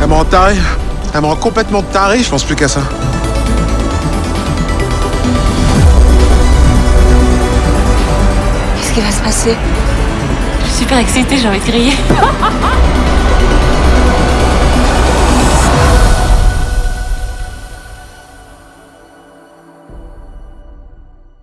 Elle me rend taré. Elle me rend complètement tarée, je pense plus qu'à ça. Qu'est-ce qui va se passer? Je suis super excitée, j'ai envie de crier.